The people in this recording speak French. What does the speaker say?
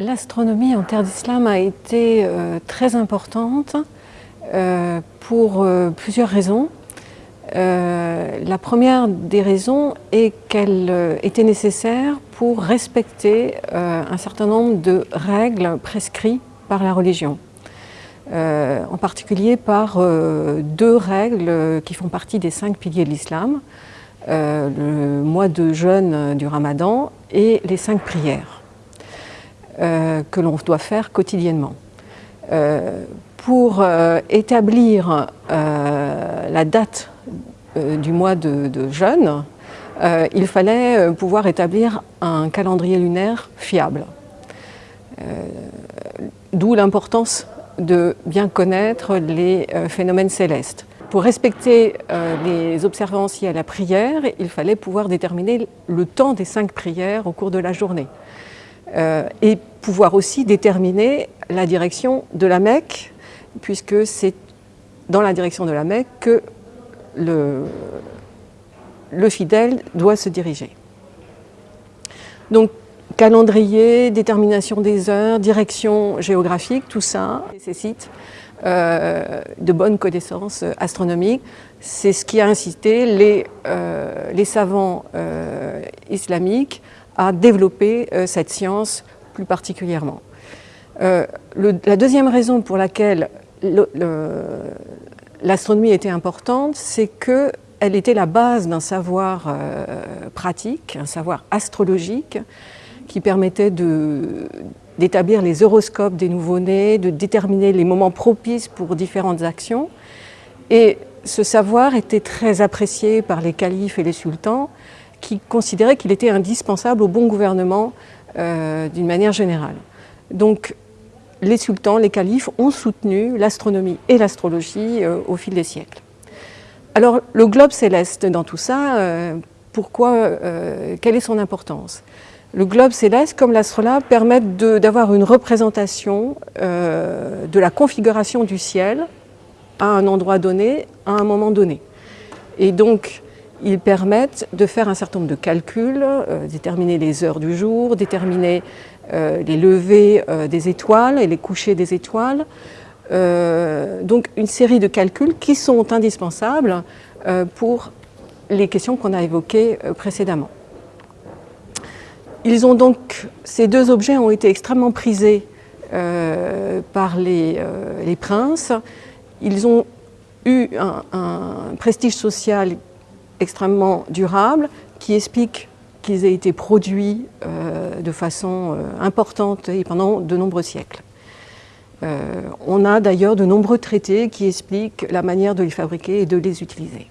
L'astronomie en terre d'islam a été euh, très importante euh, pour euh, plusieurs raisons. la première des raisons est qu'elle était nécessaire pour respecter un certain nombre de règles prescrites par la religion. en particulier par deux règles qui font partie des cinq piliers de l'islam, le mois de jeûne du ramadan et les cinq prières. Euh, que l'on doit faire quotidiennement. Euh, pour euh, établir la date du mois de, jeûne, il fallait pouvoir établir un calendrier lunaire fiable. D'où l'importance de bien connaître les phénomènes célestes. Pour respecter les observances à la prière, il fallait pouvoir déterminer le temps des cinq prières au cours de la journée. Euh, et pouvoir aussi déterminer la direction de la Mecque, puisque c'est dans la direction de la Mecque que le, fidèle doit se diriger. Donc, calendrier, détermination des heures, direction géographique, tout ça nécessite euh, de bonnes connaissances astronomiques. C'est ce qui a incité les, euh, les savants islamiques à développer euh, cette science plus particulièrement. Euh, la deuxième raison pour laquelle l'astronomie était importante, c'est qu'elle était la base d'un savoir euh, pratique, un savoir astrologique, qui permettait d'établir les horoscopes des nouveau-nés, de déterminer les moments propices pour différentes actions. Et ce savoir était très apprécié par les califes et les sultans, qui considérait qu'il était indispensable au bon gouvernement euh, d'une manière générale. Donc les sultans, les califes ont soutenu l'astronomie et l'astrologie euh, au fil des siècles. Alors le globe céleste dans tout ça, euh, pourquoi, quelle est son importance? Le globe céleste, comme l'astrolabe, permet d'avoir une représentation de la configuration du ciel à un endroit donné, à un moment donné. Et donc, ils permettent de faire un certain nombre de calculs, euh, déterminer les heures du jour, déterminer euh, les levées euh, des étoiles et les couchers des étoiles. donc une série de calculs qui sont indispensables pour les questions qu'on a évoquées précédemment. Ils ont donc, ces deux objets ont été extrêmement prisés par les, princes. Ils ont eu un, un prestige social extrêmement durable qui explique qu'ils aient été produits euh, de façon euh, importante et pendant de nombreux siècles. Euh, on a d'ailleurs de nombreux traités qui expliquent la manière de les fabriquer et de les utiliser.